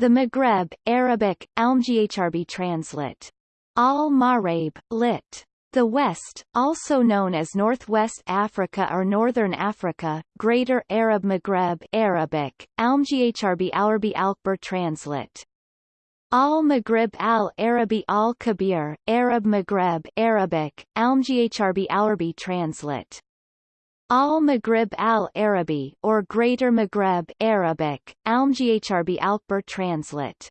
The Maghreb, Arabic, Almghrb translate. Al-Maghreb, lit. The West, also known as Northwest Africa or Northern Africa, Greater Arab Maghreb Arabic, Almghrb Alarbi Alkbar translate. Al-Maghrib al-Arabi al-Kabir, Arab Maghreb Arabic, Almghrb Alarbi translate. Al-Maghrib al-Arabi or Greater Maghreb Arabic, Almghrb Alkbar translate.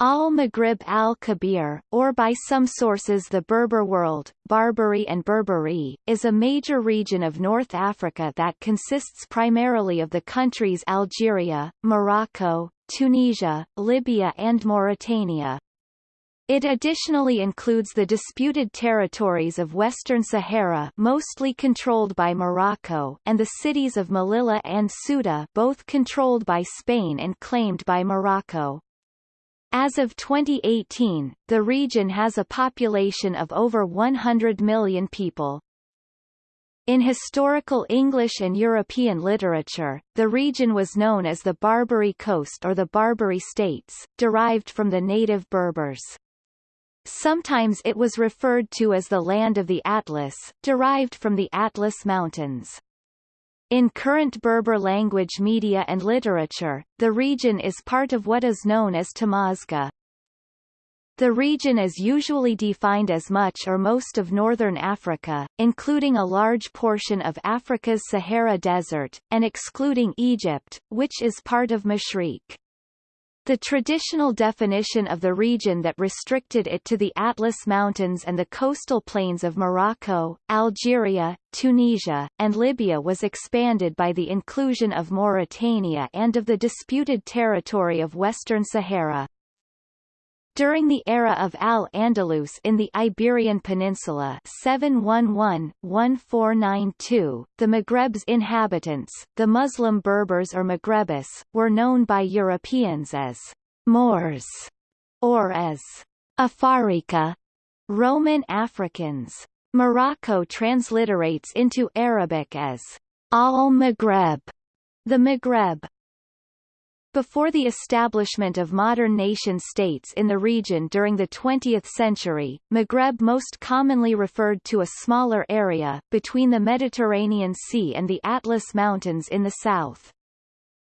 Al-Maghrib al-Kabir, or by some sources the Berber world, Barbary and Berberi, is a major region of North Africa that consists primarily of the countries Algeria, Morocco, Tunisia, Libya and Mauritania. It additionally includes the disputed territories of Western Sahara mostly controlled by Morocco and the cities of Melilla and Ceuta both controlled by Spain and claimed by Morocco. As of 2018, the region has a population of over 100 million people. In historical English and European literature, the region was known as the Barbary Coast or the Barbary States, derived from the native Berbers. Sometimes it was referred to as the Land of the Atlas, derived from the Atlas Mountains. In current Berber language media and literature, the region is part of what is known as Tamazgha. The region is usually defined as much or most of northern Africa, including a large portion of Africa's Sahara Desert, and excluding Egypt, which is part of Mashriq. The traditional definition of the region that restricted it to the Atlas Mountains and the coastal plains of Morocco, Algeria, Tunisia, and Libya was expanded by the inclusion of Mauritania and of the disputed territory of Western Sahara. During the era of Al-Andalus in the Iberian Peninsula 711-1492, the Maghreb's inhabitants, the Muslim Berbers or Maghrebis, were known by Europeans as Moors or as Afarika, Roman Africans. Morocco transliterates into Arabic as Al-Maghreb, the Maghreb, before the establishment of modern nation-states in the region during the 20th century, Maghreb most commonly referred to a smaller area, between the Mediterranean Sea and the Atlas Mountains in the south.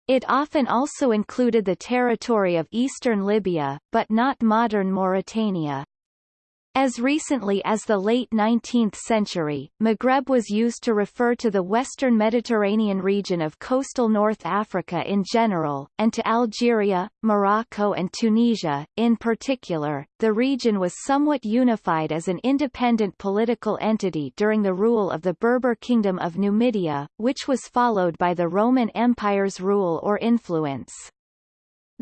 It often also included the territory of eastern Libya, but not modern Mauritania. As recently as the late 19th century, Maghreb was used to refer to the western Mediterranean region of coastal North Africa in general, and to Algeria, Morocco and Tunisia, in particular. The region was somewhat unified as an independent political entity during the rule of the Berber Kingdom of Numidia, which was followed by the Roman Empire's rule or influence.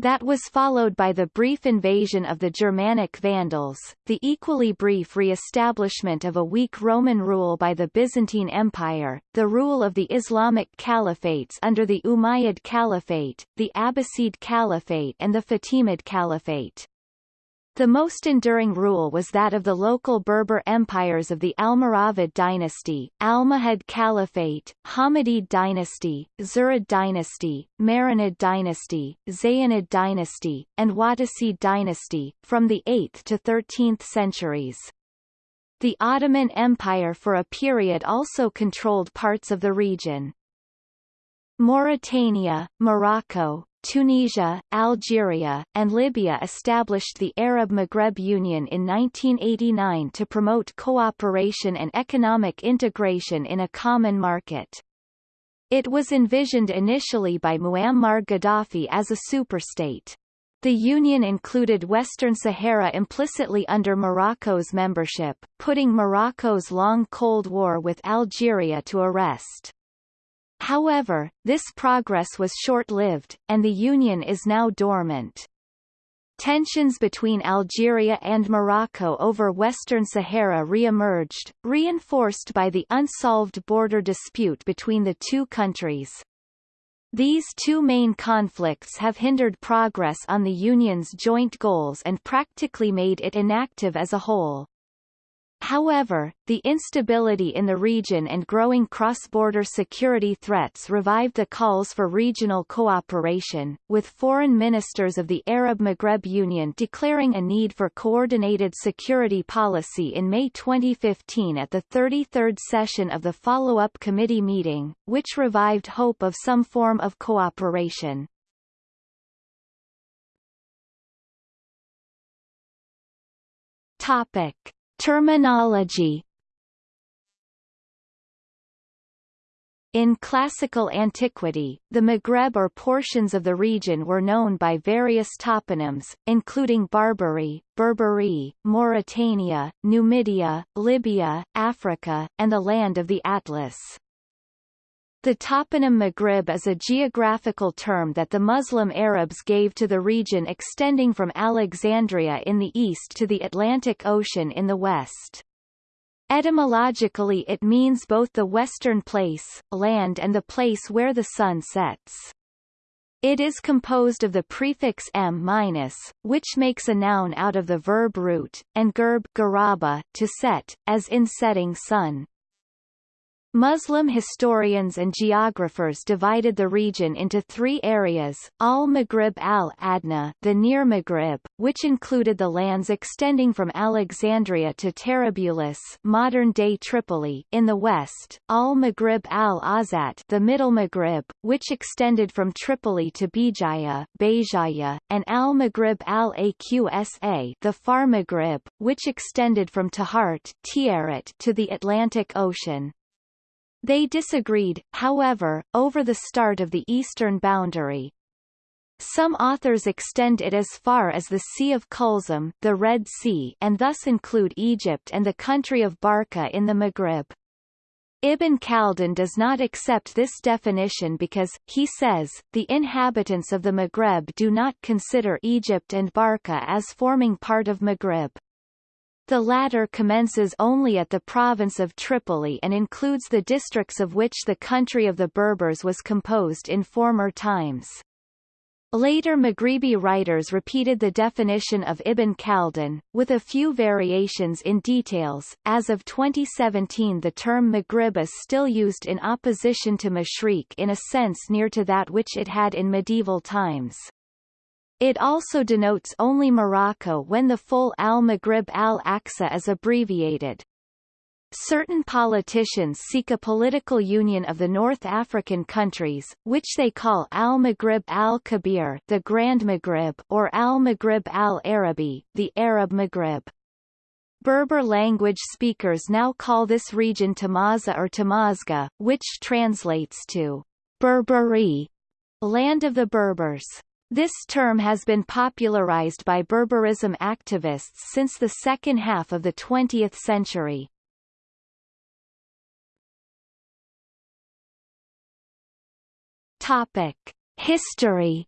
That was followed by the brief invasion of the Germanic Vandals, the equally brief re-establishment of a weak Roman rule by the Byzantine Empire, the rule of the Islamic Caliphates under the Umayyad Caliphate, the Abbasid Caliphate and the Fatimid Caliphate. The most enduring rule was that of the local Berber empires of the Almoravid dynasty, Almohad Caliphate, Hammadid dynasty, Zirid dynasty, Marinid dynasty, Zayanid dynasty, and Wattasid dynasty, from the 8th to 13th centuries. The Ottoman Empire for a period also controlled parts of the region. Mauritania, Morocco, Tunisia, Algeria, and Libya established the Arab Maghreb Union in 1989 to promote cooperation and economic integration in a common market. It was envisioned initially by Muammar Gaddafi as a superstate. The union included Western Sahara implicitly under Morocco's membership, putting Morocco's long Cold War with Algeria to arrest. However, this progress was short-lived, and the Union is now dormant. Tensions between Algeria and Morocco over Western Sahara re-emerged, reinforced by the unsolved border dispute between the two countries. These two main conflicts have hindered progress on the Union's joint goals and practically made it inactive as a whole. However, the instability in the region and growing cross-border security threats revived the calls for regional cooperation, with foreign ministers of the Arab Maghreb Union declaring a need for coordinated security policy in May 2015 at the 33rd session of the follow-up committee meeting, which revived hope of some form of cooperation. Topic. Terminology In classical antiquity, the Maghreb or portions of the region were known by various toponyms, including Barbary, Berberi, Mauritania, Numidia, Libya, Africa, and the land of the Atlas. The toponym Maghrib is a geographical term that the Muslim Arabs gave to the region extending from Alexandria in the east to the Atlantic Ocean in the west. Etymologically it means both the western place, land and the place where the sun sets. It is composed of the prefix m which makes a noun out of the verb root, and gerb garaba, to set, as in setting sun. Muslim historians and geographers divided the region into three areas, al-Maghrib al-Adna the Near Maghrib, which included the lands extending from Alexandria to Tarabulus modern-day Tripoli in the west, al-Maghrib al-Awsat the Middle Maghrib, which extended from Tripoli to Bijaya, Bejaya, and al-Maghrib al-Aqsa the Far Maghrib, which extended from Tahart to the Atlantic Ocean. They disagreed, however, over the start of the eastern boundary. Some authors extend it as far as the Sea of Kulzum the Red Sea and thus include Egypt and the country of Barca in the Maghreb. Ibn Khaldun does not accept this definition because, he says, the inhabitants of the Maghreb do not consider Egypt and Barca as forming part of Maghreb. The latter commences only at the province of Tripoli and includes the districts of which the country of the Berbers was composed in former times. Later Maghribi writers repeated the definition of Ibn Khaldun, with a few variations in details. As of 2017 the term Maghrib is still used in opposition to Mashriq in a sense near to that which it had in medieval times. It also denotes only Morocco when the full al-Maghrib al-Aqsa is abbreviated. Certain politicians seek a political union of the North African countries, which they call al-Maghrib al-Kabir the Grand Maghrib or al-Maghrib al-Arabi the Arab Maghrib. Berber language speakers now call this region Tamaza or Tamazgha, which translates to Berberi, land of the Berbers. This term has been popularized by Berberism activists since the second half of the 20th century. Topic: History.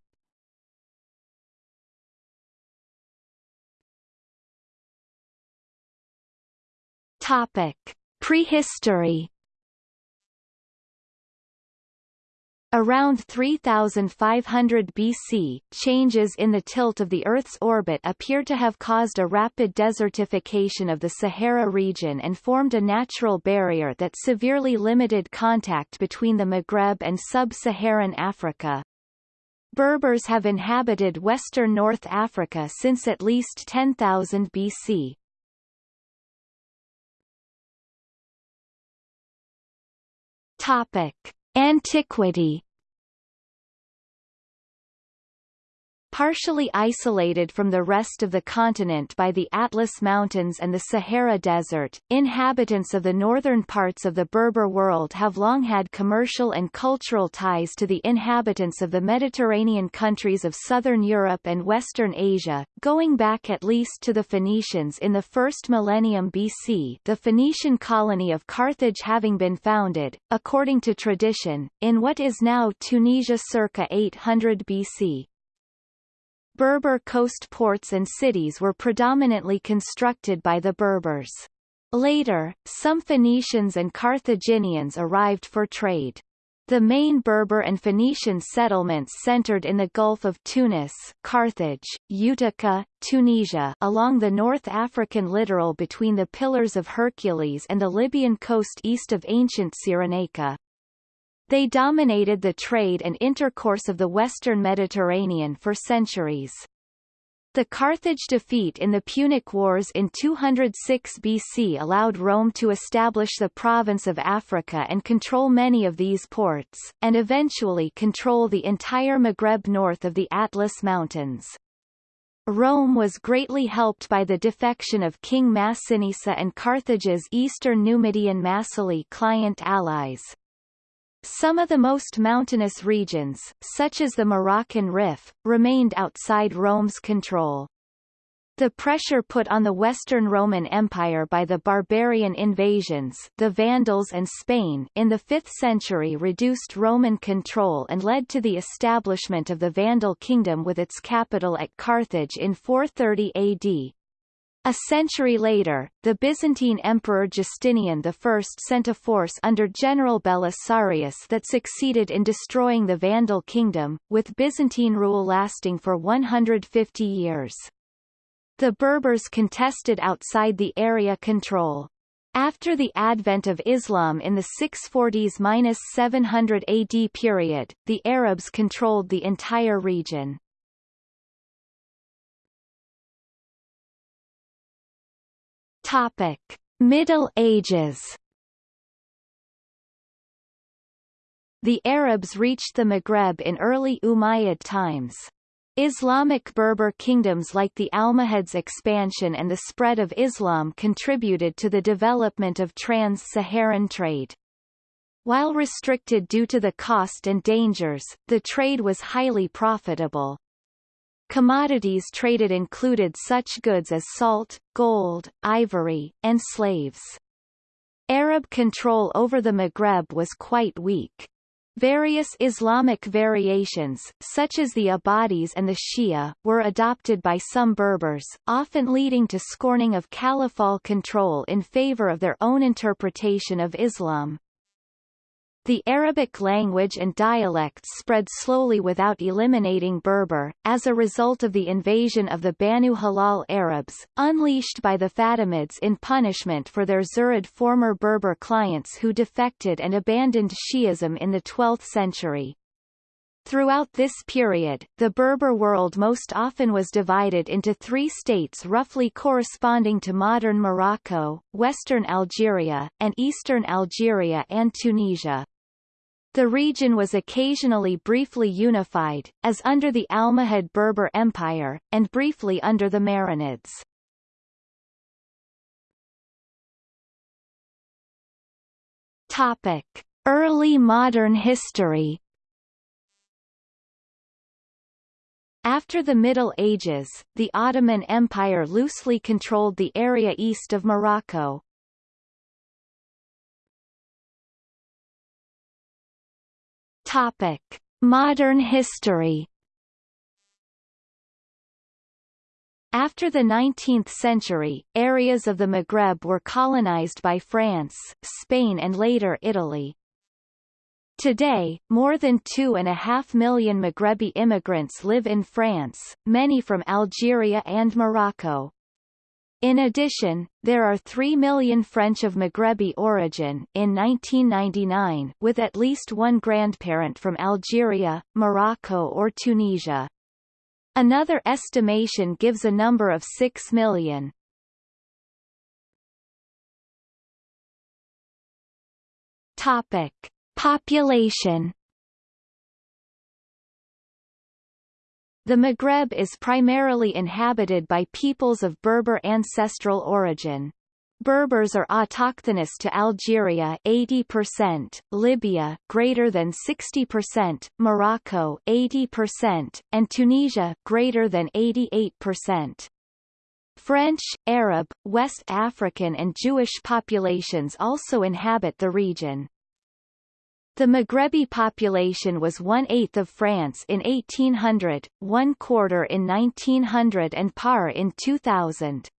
Topic: Prehistory. Around 3500 BC, changes in the tilt of the Earth's orbit appear to have caused a rapid desertification of the Sahara region and formed a natural barrier that severely limited contact between the Maghreb and sub-Saharan Africa. Berbers have inhabited western North Africa since at least 10,000 BC. Topic. Antiquity Partially isolated from the rest of the continent by the Atlas Mountains and the Sahara Desert, inhabitants of the northern parts of the Berber world have long had commercial and cultural ties to the inhabitants of the Mediterranean countries of southern Europe and western Asia, going back at least to the Phoenicians in the first millennium BC the Phoenician colony of Carthage having been founded, according to tradition, in what is now Tunisia circa 800 BC. Berber coast ports and cities were predominantly constructed by the Berbers. Later, some Phoenicians and Carthaginians arrived for trade. The main Berber and Phoenician settlements centered in the Gulf of Tunis, Carthage, Utica, Tunisia along the North African littoral between the Pillars of Hercules and the Libyan coast east of ancient Cyrenaica. They dominated the trade and intercourse of the western Mediterranean for centuries. The Carthage defeat in the Punic Wars in 206 BC allowed Rome to establish the province of Africa and control many of these ports, and eventually control the entire Maghreb north of the Atlas Mountains. Rome was greatly helped by the defection of King Massinissa and Carthage's eastern Numidian Massili client allies. Some of the most mountainous regions, such as the Moroccan Rif, remained outside Rome's control. The pressure put on the Western Roman Empire by the barbarian invasions the Vandals and Spain in the 5th century reduced Roman control and led to the establishment of the Vandal kingdom with its capital at Carthage in 430 AD. A century later, the Byzantine Emperor Justinian I sent a force under General Belisarius that succeeded in destroying the Vandal kingdom, with Byzantine rule lasting for 150 years. The Berbers contested outside the area control. After the advent of Islam in the 640s–700 AD period, the Arabs controlled the entire region. Topic: Middle Ages. The Arabs reached the Maghreb in early Umayyad times. Islamic Berber kingdoms like the Almohads' expansion and the spread of Islam contributed to the development of trans-Saharan trade. While restricted due to the cost and dangers, the trade was highly profitable. Commodities traded included such goods as salt, gold, ivory, and slaves. Arab control over the Maghreb was quite weak. Various Islamic variations, such as the Ibadis and the Shia, were adopted by some Berbers, often leading to scorning of caliphal control in favor of their own interpretation of Islam. The Arabic language and dialects spread slowly without eliminating Berber, as a result of the invasion of the Banu Hilal Arabs, unleashed by the Fatimids in punishment for their Zirid former Berber clients who defected and abandoned Shi'ism in the 12th century. Throughout this period, the Berber world most often was divided into three states roughly corresponding to modern Morocco, western Algeria, and eastern Algeria and Tunisia. The region was occasionally briefly unified, as under the Almohad Berber Empire, and briefly under the Marinids. Topic. Early modern history After the Middle Ages, the Ottoman Empire loosely controlled the area east of Morocco, Topic: Modern history. After the 19th century, areas of the Maghreb were colonized by France, Spain and later Italy. Today, more than two and a half million Maghrebi immigrants live in France, many from Algeria and Morocco. In addition, there are 3 million French of Maghrebi origin in 1999 with at least one grandparent from Algeria, Morocco or Tunisia. Another estimation gives a number of 6 million. Topic: Population The Maghreb is primarily inhabited by peoples of Berber ancestral origin. Berbers are autochthonous to Algeria 80%, Libya greater than 60%, Morocco 80%, and Tunisia greater than 88%. French, Arab, West African and Jewish populations also inhabit the region. The Maghrebi population was one-eighth of France in 1800, one-quarter in 1900 and par in 2000.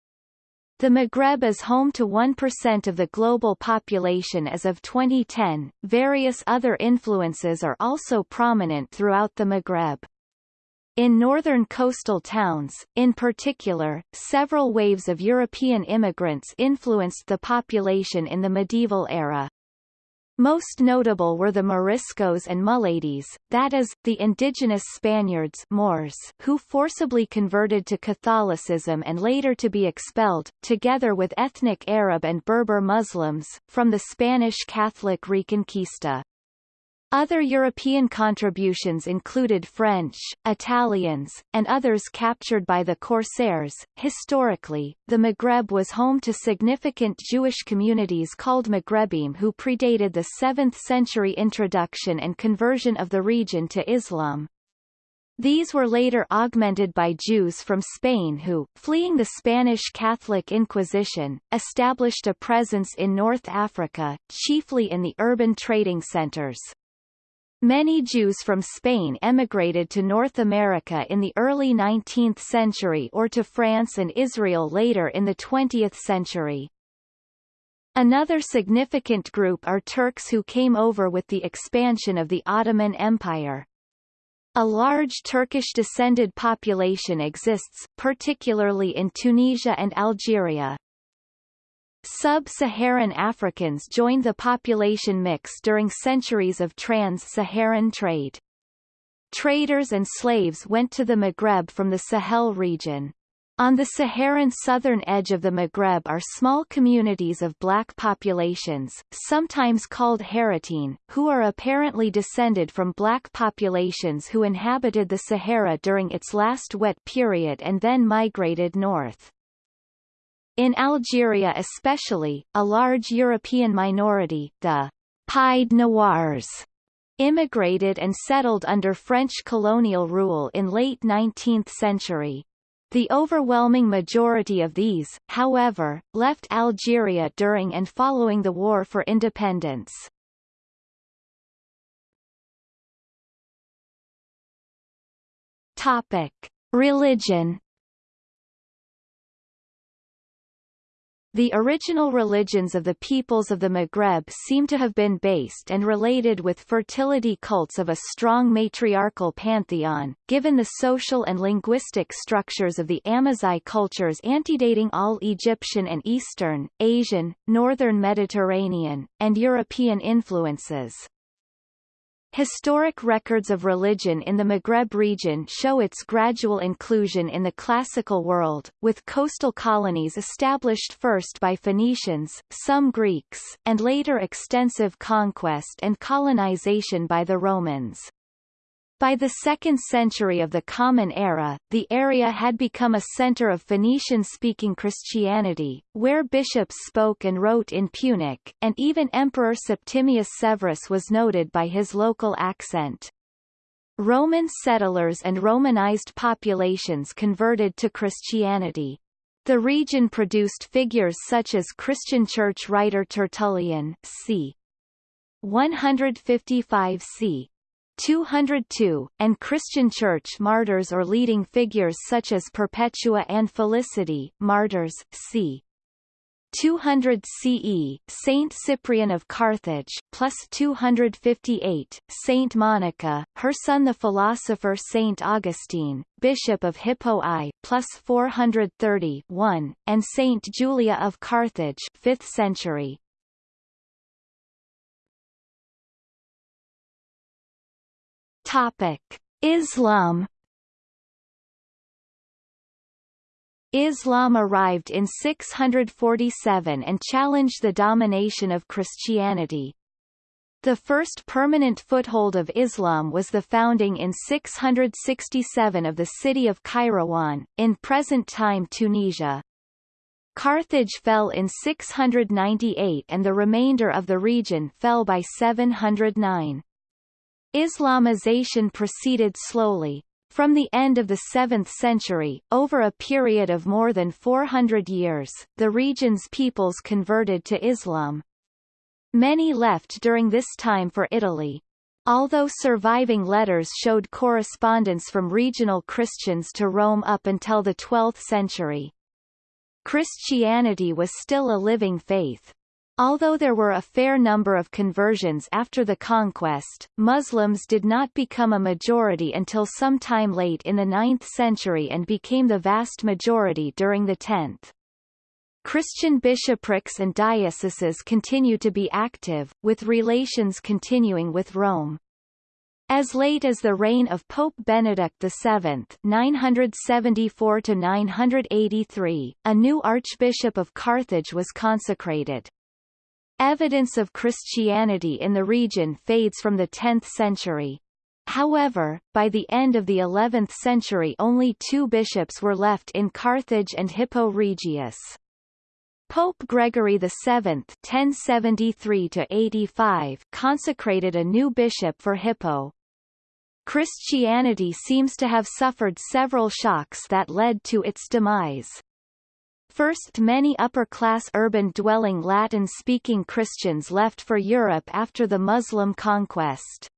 The Maghreb is home to 1% of the global population as of 2010. Various other influences are also prominent throughout the Maghreb. In northern coastal towns, in particular, several waves of European immigrants influenced the population in the medieval era. Most notable were the Moriscos and Mulades, that is, the indigenous Spaniards Moors who forcibly converted to Catholicism and later to be expelled, together with ethnic Arab and Berber Muslims, from the Spanish Catholic Reconquista. Other European contributions included French, Italians, and others captured by the Corsairs. Historically, the Maghreb was home to significant Jewish communities called Maghrebim who predated the 7th century introduction and conversion of the region to Islam. These were later augmented by Jews from Spain who, fleeing the Spanish Catholic Inquisition, established a presence in North Africa, chiefly in the urban trading centers. Many Jews from Spain emigrated to North America in the early 19th century or to France and Israel later in the 20th century. Another significant group are Turks who came over with the expansion of the Ottoman Empire. A large Turkish-descended population exists, particularly in Tunisia and Algeria. Sub-Saharan Africans joined the population mix during centuries of trans-Saharan trade. Traders and slaves went to the Maghreb from the Sahel region. On the Saharan southern edge of the Maghreb are small communities of black populations, sometimes called Haratine, who are apparently descended from black populations who inhabited the Sahara during its last wet period and then migrated north. In Algeria especially, a large European minority, the Pied Noirs, immigrated and settled under French colonial rule in late 19th century. The overwhelming majority of these, however, left Algeria during and following the War for Independence. Topic: Religion The original religions of the peoples of the Maghreb seem to have been based and related with fertility cults of a strong matriarchal pantheon, given the social and linguistic structures of the Amazigh cultures antedating all Egyptian and Eastern, Asian, Northern Mediterranean, and European influences. Historic records of religion in the Maghreb region show its gradual inclusion in the classical world, with coastal colonies established first by Phoenicians, some Greeks, and later extensive conquest and colonization by the Romans. By the 2nd century of the Common Era, the area had become a center of Phoenician-speaking Christianity, where bishops spoke and wrote in Punic, and even Emperor Septimius Severus was noted by his local accent. Roman settlers and Romanized populations converted to Christianity. The region produced figures such as Christian church writer Tertullian c. 155 c. 202, and Christian Church martyrs or leading figures such as Perpetua and Felicity martyrs, c. 200 CE, Saint Cyprian of Carthage, plus 258, Saint Monica, her son the philosopher Saint Augustine, Bishop of Hippo I, plus 430 1, and Saint Julia of Carthage, 5th century. Topic: Islam Islam arrived in 647 and challenged the domination of Christianity. The first permanent foothold of Islam was the founding in 667 of the city of Kairouan, in present-time Tunisia. Carthage fell in 698 and the remainder of the region fell by 709. Islamization proceeded slowly. From the end of the 7th century, over a period of more than 400 years, the region's peoples converted to Islam. Many left during this time for Italy. Although surviving letters showed correspondence from regional Christians to Rome up until the 12th century. Christianity was still a living faith. Although there were a fair number of conversions after the conquest, Muslims did not become a majority until sometime late in the 9th century and became the vast majority during the 10th. Christian bishoprics and dioceses continue to be active, with relations continuing with Rome. As late as the reign of Pope Benedict VII 974 a new Archbishop of Carthage was consecrated. Evidence of Christianity in the region fades from the 10th century. However, by the end of the 11th century only two bishops were left in Carthage and Hippo Regius. Pope Gregory VII (1073–85) consecrated a new bishop for Hippo. Christianity seems to have suffered several shocks that led to its demise. First many upper-class urban-dwelling Latin-speaking Christians left for Europe after the Muslim conquest.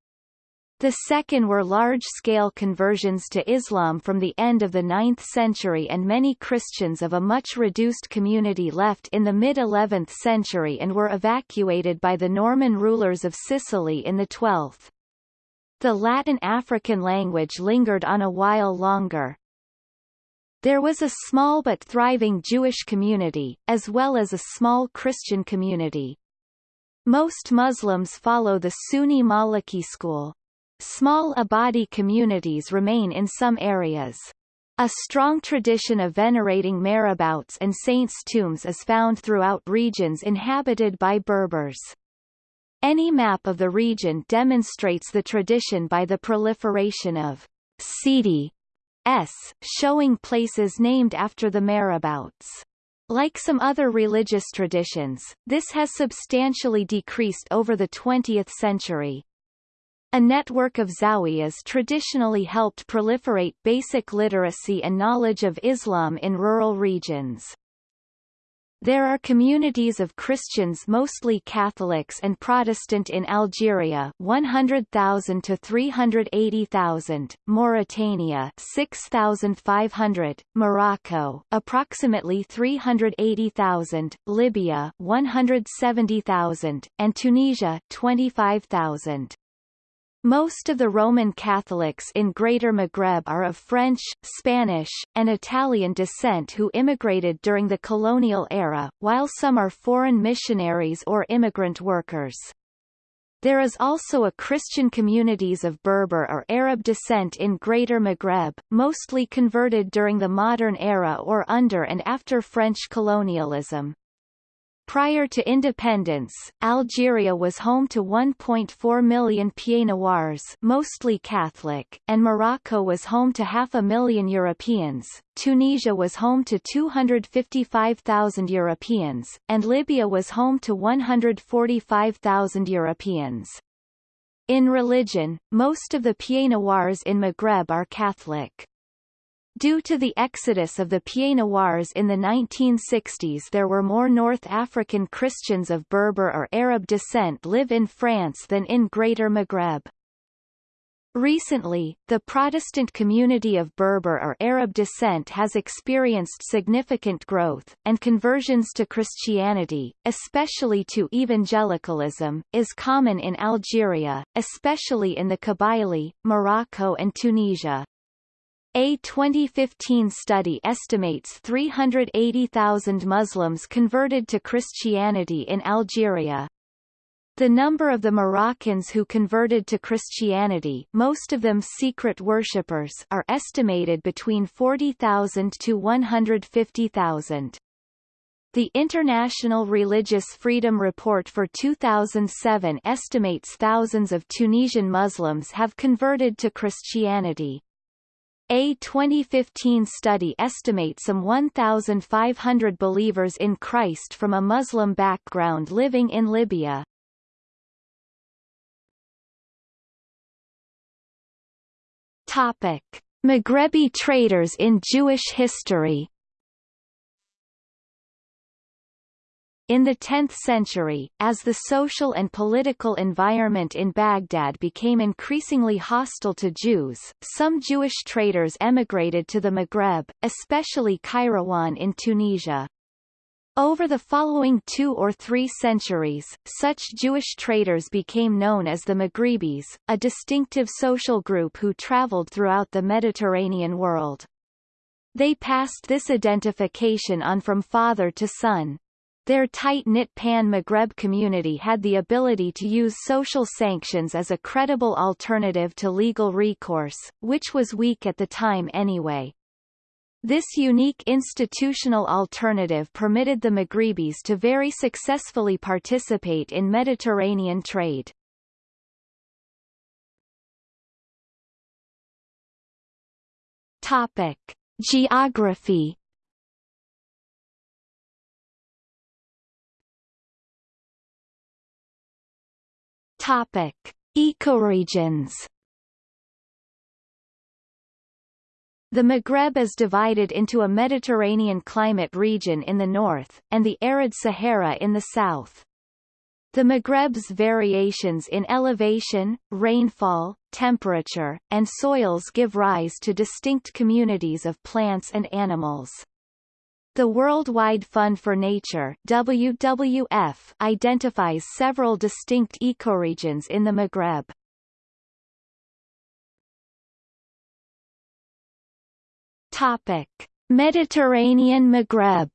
The second were large-scale conversions to Islam from the end of the 9th century and many Christians of a much reduced community left in the mid-11th century and were evacuated by the Norman rulers of Sicily in the 12th. The Latin African language lingered on a while longer. There was a small but thriving Jewish community, as well as a small Christian community. Most Muslims follow the Sunni Maliki school. Small Ibadi communities remain in some areas. A strong tradition of venerating marabouts and saints' tombs is found throughout regions inhabited by Berbers. Any map of the region demonstrates the tradition by the proliferation of Sidi s, showing places named after the marabouts. Like some other religious traditions, this has substantially decreased over the 20th century. A network of zawiyas traditionally helped proliferate basic literacy and knowledge of Islam in rural regions. There are communities of Christians mostly Catholics and Protestant in Algeria 100,000 to 380,000, Mauritania 6,500, Morocco approximately 380,000, Libya 170,000, and Tunisia 25,000. Most of the Roman Catholics in Greater Maghreb are of French, Spanish, and Italian descent who immigrated during the colonial era, while some are foreign missionaries or immigrant workers. There is also a Christian communities of Berber or Arab descent in Greater Maghreb, mostly converted during the modern era or under and after French colonialism. Prior to independence, Algeria was home to 1.4 million Pieds-Noirs mostly Catholic, and Morocco was home to half a million Europeans, Tunisia was home to 255,000 Europeans, and Libya was home to 145,000 Europeans. In religion, most of the Pieds-Noirs in Maghreb are Catholic. Due to the exodus of the Pieds-Noirs in the 1960s there were more North African Christians of Berber or Arab descent live in France than in Greater Maghreb. Recently, the Protestant community of Berber or Arab descent has experienced significant growth, and conversions to Christianity, especially to evangelicalism, is common in Algeria, especially in the Kabylie, Morocco and Tunisia. A 2015 study estimates 380,000 Muslims converted to Christianity in Algeria. The number of the Moroccans who converted to Christianity most of them secret worshippers are estimated between 40,000 to 150,000. The International Religious Freedom Report for 2007 estimates thousands of Tunisian Muslims have converted to Christianity. A 2015 study estimates some 1,500 believers in Christ from a Muslim background living in Libya. Topic. Maghrebi traders in Jewish history In the 10th century, as the social and political environment in Baghdad became increasingly hostile to Jews, some Jewish traders emigrated to the Maghreb, especially Kairouan in Tunisia. Over the following two or three centuries, such Jewish traders became known as the Maghrebis, a distinctive social group who traveled throughout the Mediterranean world. They passed this identification on from father to son. Their tight-knit pan-Maghreb community had the ability to use social sanctions as a credible alternative to legal recourse, which was weak at the time anyway. This unique institutional alternative permitted the Maghrebis to very successfully participate in Mediterranean trade. Topic: Geography. Topic: Ecoregions. The Maghreb is divided into a Mediterranean climate region in the north, and the arid Sahara in the south. The Maghreb's variations in elevation, rainfall, temperature, and soils give rise to distinct communities of plants and animals. The Worldwide Fund for Nature WWF identifies several distinct ecoregions in the Maghreb. Topic: Mediterranean Maghreb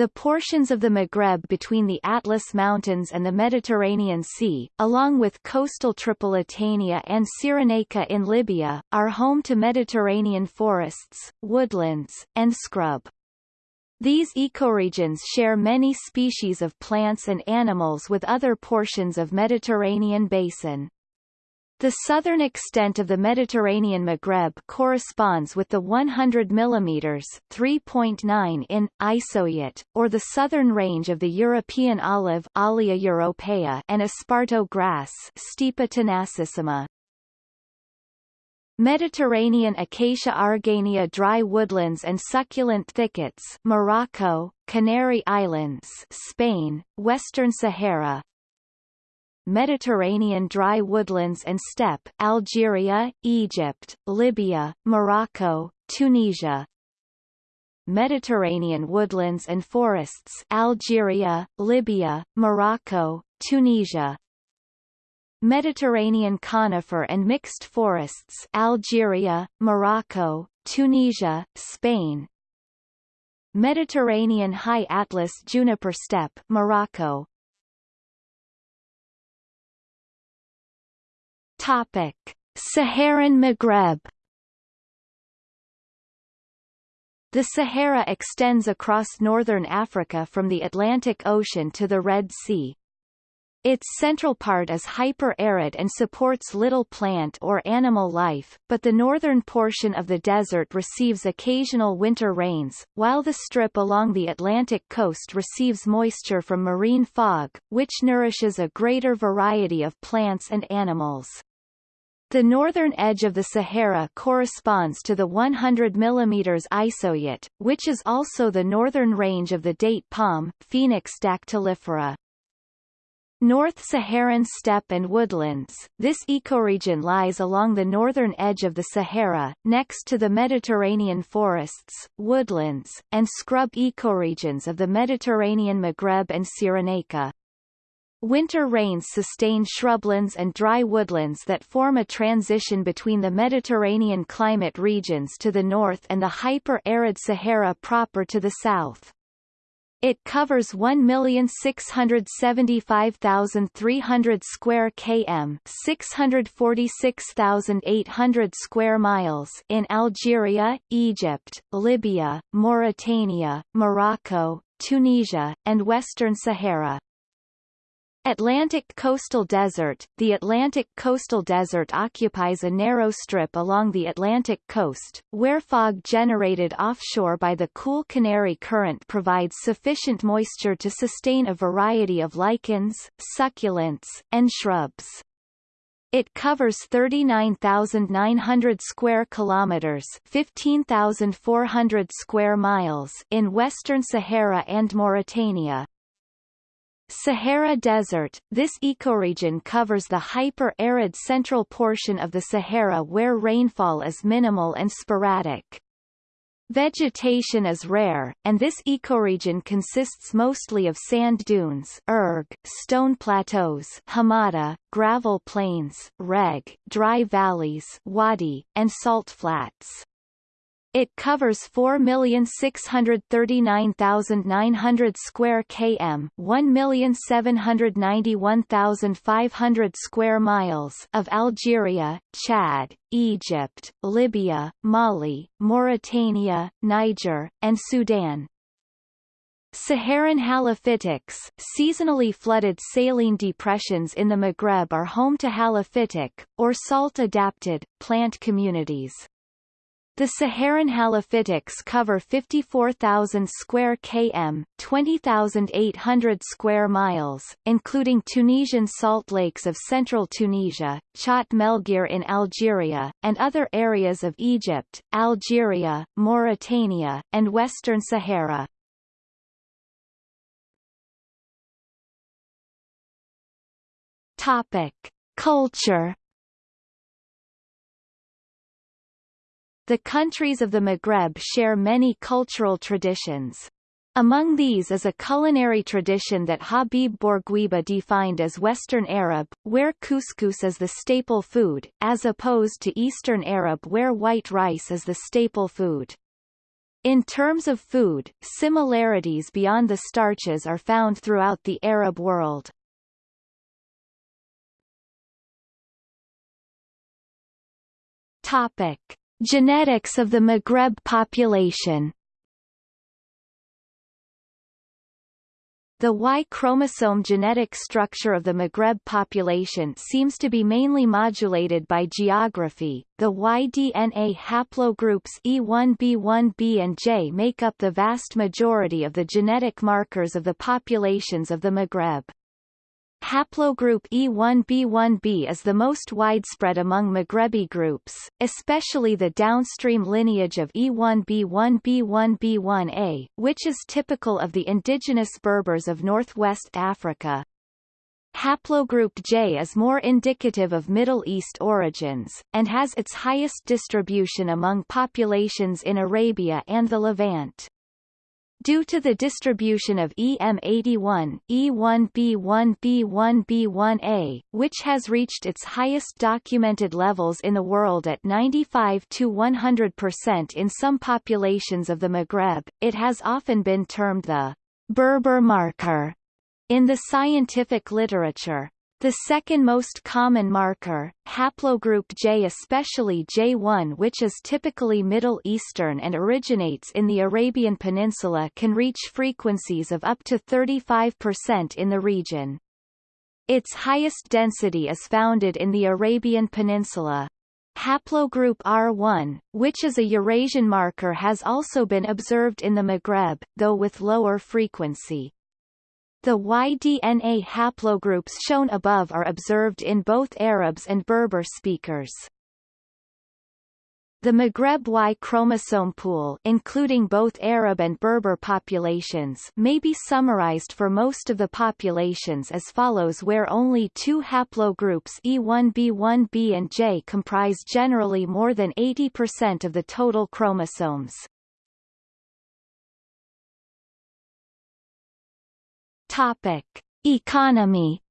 The portions of the Maghreb between the Atlas Mountains and the Mediterranean Sea, along with coastal Tripolitania and Cyrenaica in Libya, are home to Mediterranean forests, woodlands, and scrub. These ecoregions share many species of plants and animals with other portions of Mediterranean basin. The southern extent of the Mediterranean Maghreb corresponds with the 100 mm 3.9 in, isohyet, or the southern range of the European olive Olea europaea and esparto grass Stipa tenacissima. Mediterranean Acacia Argania dry woodlands and succulent thickets Morocco, Canary Islands Spain, Western Sahara, Mediterranean dry woodlands and steppe Algeria, Egypt, Libya, Morocco, Tunisia. Mediterranean woodlands and forests Algeria, Libya, Morocco, Tunisia. Mediterranean conifer and mixed forests Algeria, Morocco, Tunisia, Spain. Mediterranean high atlas juniper steppe Morocco, Topic: Saharan Maghreb The Sahara extends across northern Africa from the Atlantic Ocean to the Red Sea. Its central part is hyper-arid and supports little plant or animal life, but the northern portion of the desert receives occasional winter rains, while the strip along the Atlantic coast receives moisture from marine fog, which nourishes a greater variety of plants and animals. The northern edge of the Sahara corresponds to the 100 mm isohyet, which is also the northern range of the date palm Phoenix dactylifera. North Saharan steppe and woodlands, this ecoregion lies along the northern edge of the Sahara, next to the Mediterranean forests, woodlands, and scrub ecoregions of the Mediterranean Maghreb and Cyrenaica. Winter rains sustain shrublands and dry woodlands that form a transition between the Mediterranean climate regions to the north and the hyper-arid Sahara proper to the south. It covers 1,675,300 square km 646,800 square miles in Algeria, Egypt, Libya, Mauritania, Morocco, Tunisia, and Western Sahara. Atlantic Coastal Desert The Atlantic Coastal Desert occupies a narrow strip along the Atlantic coast, where fog generated offshore by the cool Canary Current provides sufficient moisture to sustain a variety of lichens, succulents, and shrubs. It covers 39,900 square kilometers, 15,400 square miles in western Sahara and Mauritania. Sahara Desert – This ecoregion covers the hyper-arid central portion of the Sahara where rainfall is minimal and sporadic. Vegetation is rare, and this ecoregion consists mostly of sand dunes erg, stone plateaus hamada, gravel plains reg, dry valleys wadi, and salt flats. It covers 4,639,900 square km 1,791,500 square miles of Algeria, Chad, Egypt, Libya, Mali, Mauritania, Niger, and Sudan. Saharan halophytics, seasonally flooded saline depressions in the Maghreb are home to halophytic, or salt-adapted, plant communities. The Saharan halophytics cover 54,000 square km 20,800 square miles, including Tunisian salt lakes of central Tunisia, Chott Melrhir in Algeria, and other areas of Egypt, Algeria, Mauritania, and Western Sahara. Topic. Culture The countries of the Maghreb share many cultural traditions. Among these is a culinary tradition that Habib Bourguiba defined as Western Arab, where couscous is the staple food, as opposed to Eastern Arab where white rice is the staple food. In terms of food, similarities beyond the starches are found throughout the Arab world. Topic. Genetics of the Maghreb population The Y chromosome genetic structure of the Maghreb population seems to be mainly modulated by geography. The Y DNA haplogroups E1b1b and J make up the vast majority of the genetic markers of the populations of the Maghreb. Haplogroup E1b1b is the most widespread among Maghrebi groups, especially the downstream lineage of E1b1b1b1a, which is typical of the indigenous Berbers of northwest Africa. Haplogroup J is more indicative of Middle East origins, and has its highest distribution among populations in Arabia and the Levant. Due to the distribution of E-M81, E1b1b1b1a, which has reached its highest documented levels in the world at 95 to 100% in some populations of the Maghreb, it has often been termed the Berber marker in the scientific literature. The second most common marker, haplogroup J especially J1 which is typically Middle Eastern and originates in the Arabian Peninsula can reach frequencies of up to 35% in the region. Its highest density is founded in the Arabian Peninsula. Haplogroup R1, which is a Eurasian marker has also been observed in the Maghreb, though with lower frequency. The Y-DNA haplogroups shown above are observed in both Arabs and Berber speakers. The Maghreb Y chromosome pool including both Arab and Berber populations may be summarized for most of the populations as follows where only two haplogroups E1b1b and J comprise generally more than 80% of the total chromosomes. Topic: Economy.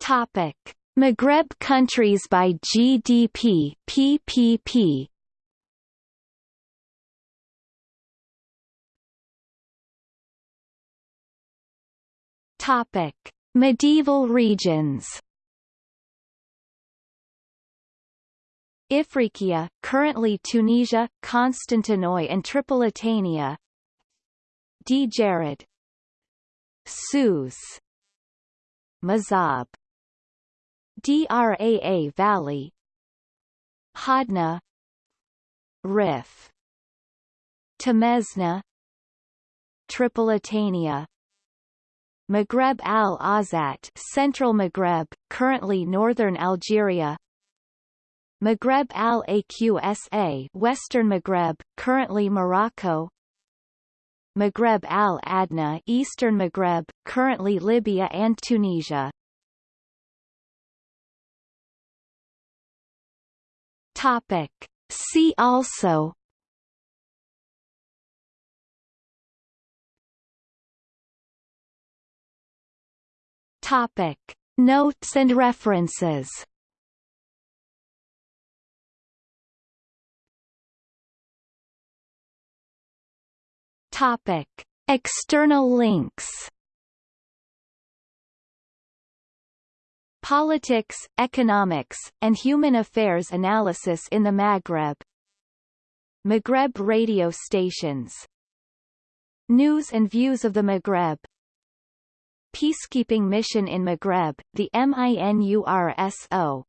Topic: Maghreb countries by GDP (PPP). Topic: Medieval regions. Ifriqiya, currently Tunisia, Constantinois and Tripolitania. Djerid Sousse Mzab Draa Valley. Hodna Rif. Temesna. Tripolitania. Maghreb al-Awsat Central Maghreb, currently northern Algeria Maghreb al-Aqsa Western Maghreb, currently Morocco Maghreb al-Adna Eastern Maghreb, currently Libya and Tunisia Topic. See also Topic. Notes and references Topic. External links. Politics, Economics, and Human Affairs Analysis in the Maghreb. Maghreb radio stations. News and views of the Maghreb. Peacekeeping mission in Maghreb, the MINURSO